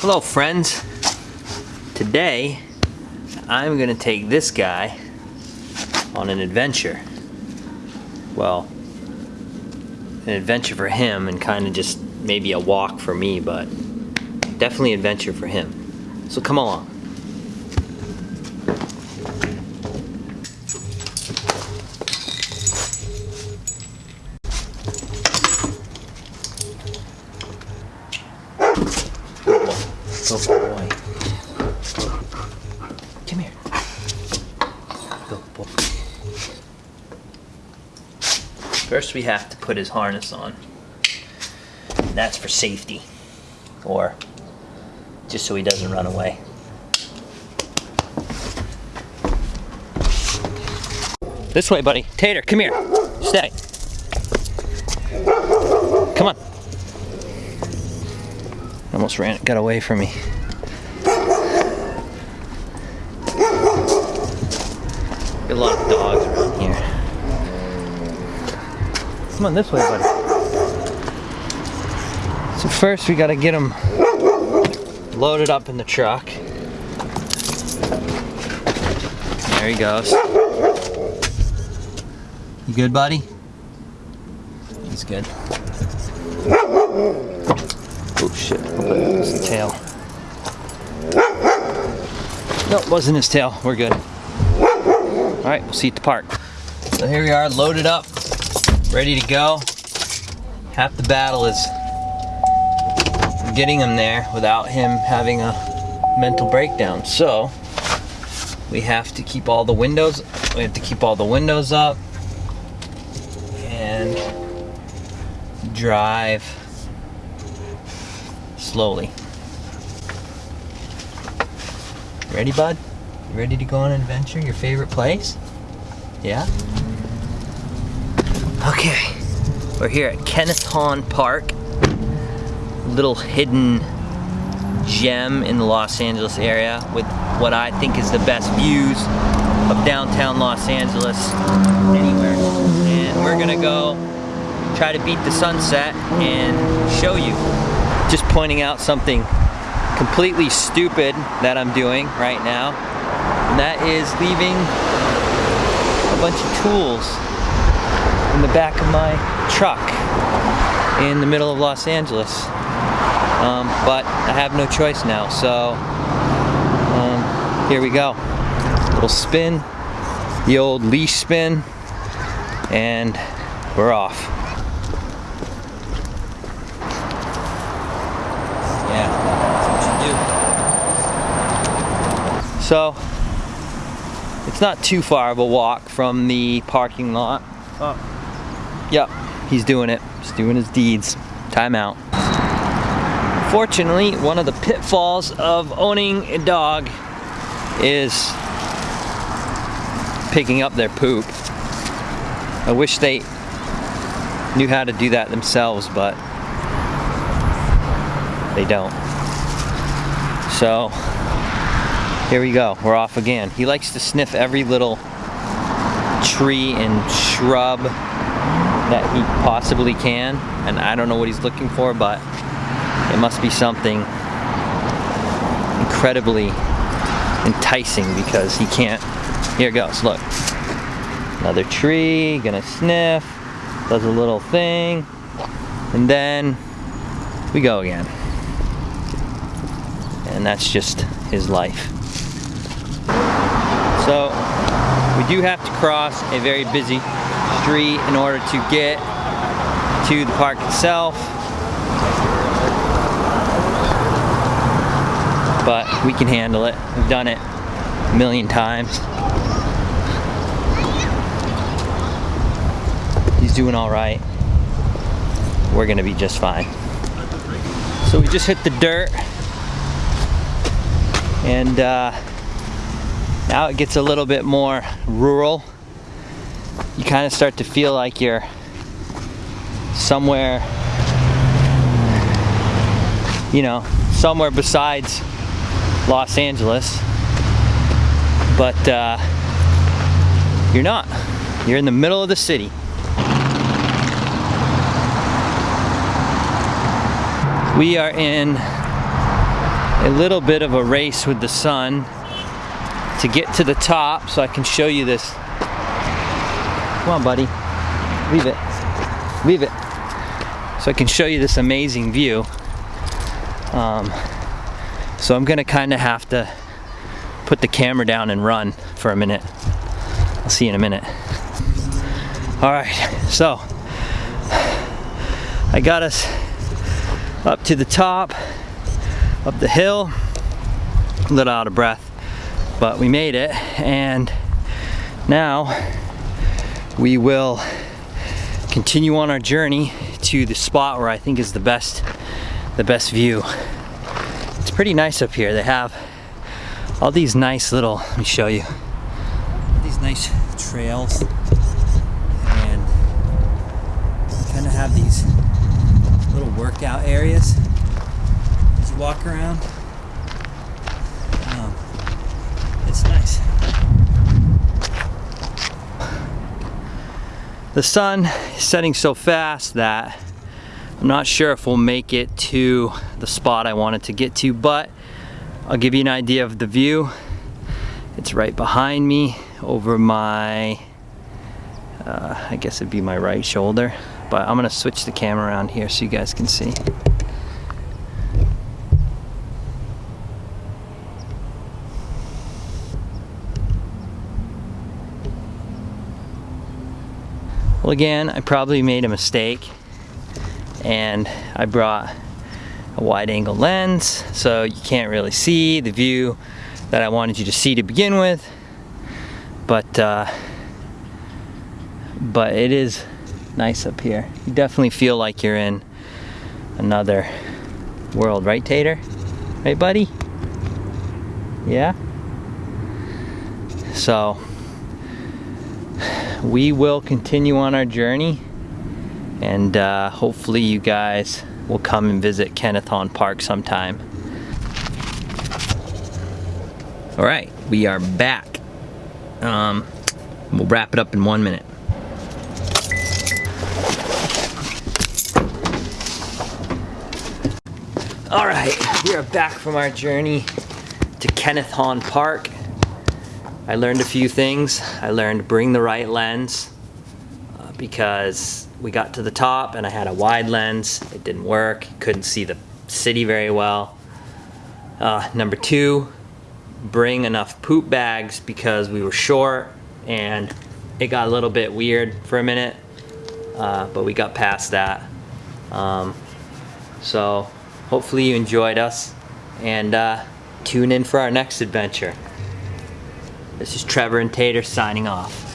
Hello friends. Today I'm gonna take this guy on an adventure. Well, an adventure for him and kind of just maybe a walk for me, but definitely adventure for him. So come along. Good boy. Come here. Good boy. First we have to put his harness on. That's for safety. Or just so he doesn't run away. This way, buddy. Tater, come here. Stay. Come on. Almost ran, got away from me. A lot of dogs around here. Come on this way, buddy. So first we gotta get him loaded up in the truck. There he goes. You good, buddy? He's good. Oh shit, it's the tail. Nope, wasn't his tail. We're good. Alright, we'll see you at the park. So here we are, loaded up, ready to go. Half the battle is getting him there without him having a mental breakdown. So, we have to keep all the windows, we have to keep all the windows up and drive slowly. Ready, bud? You ready to go on an adventure? Your favorite place? Yeah? Okay. We're here at Kenneth Hahn Park. Little hidden gem in the Los Angeles area with what I think is the best views of downtown Los Angeles anywhere. And we're gonna go try to beat the sunset and show you just pointing out something completely stupid that I'm doing right now. And that is leaving a bunch of tools in the back of my truck in the middle of Los Angeles. Um, but I have no choice now, so um, here we go. Little spin, the old leash spin, and we're off. So, it's not too far of a walk from the parking lot. Oh. Yep, he's doing it. He's doing his deeds. Time out. Fortunately, one of the pitfalls of owning a dog is picking up their poop. I wish they knew how to do that themselves, but they don't. So, here we go, we're off again. He likes to sniff every little tree and shrub that he possibly can. And I don't know what he's looking for, but it must be something incredibly enticing because he can't. Here goes, look. Another tree, gonna sniff, does a little thing, and then we go again. And that's just his life. So we do have to cross a very busy street in order to get to the park itself. But we can handle it. We've done it a million times. He's doing all right. We're gonna be just fine. So we just hit the dirt and uh, now it gets a little bit more rural. You kind of start to feel like you're somewhere, you know, somewhere besides Los Angeles. But uh, you're not. You're in the middle of the city. We are in a little bit of a race with the sun to get to the top so I can show you this. Come on, buddy. Leave it. Leave it. So I can show you this amazing view. Um, so I'm gonna kind of have to put the camera down and run for a minute. I'll see you in a minute. All right, so I got us up to the top, up the hill, a little out of breath, but we made it. And now we will continue on our journey to the spot where I think is the best, the best view. It's pretty nice up here. They have all these nice little, let me show you, these nice trails and kind of have these little workout areas as you walk around. Um, it's nice. The sun is setting so fast that I'm not sure if we'll make it to the spot I wanted to get to, but I'll give you an idea of the view. It's right behind me over my, uh, I guess it'd be my right shoulder, but I'm gonna switch the camera around here so you guys can see. Well again, I probably made a mistake and I brought a wide angle lens so you can't really see the view that I wanted you to see to begin with. But uh, but it is nice up here. You definitely feel like you're in another world right Tater? Right buddy? Yeah? So we will continue on our journey and uh, hopefully you guys will come and visit Kenneth Hahn Park sometime. All right, we are back. Um, we'll wrap it up in one minute. All right, we are back from our journey to Kenneth Hahn Park. I learned a few things. I learned bring the right lens uh, because we got to the top and I had a wide lens. It didn't work. Couldn't see the city very well. Uh, number two, bring enough poop bags because we were short and it got a little bit weird for a minute, uh, but we got past that. Um, so hopefully you enjoyed us and uh, tune in for our next adventure. This is Trevor and Tater signing off.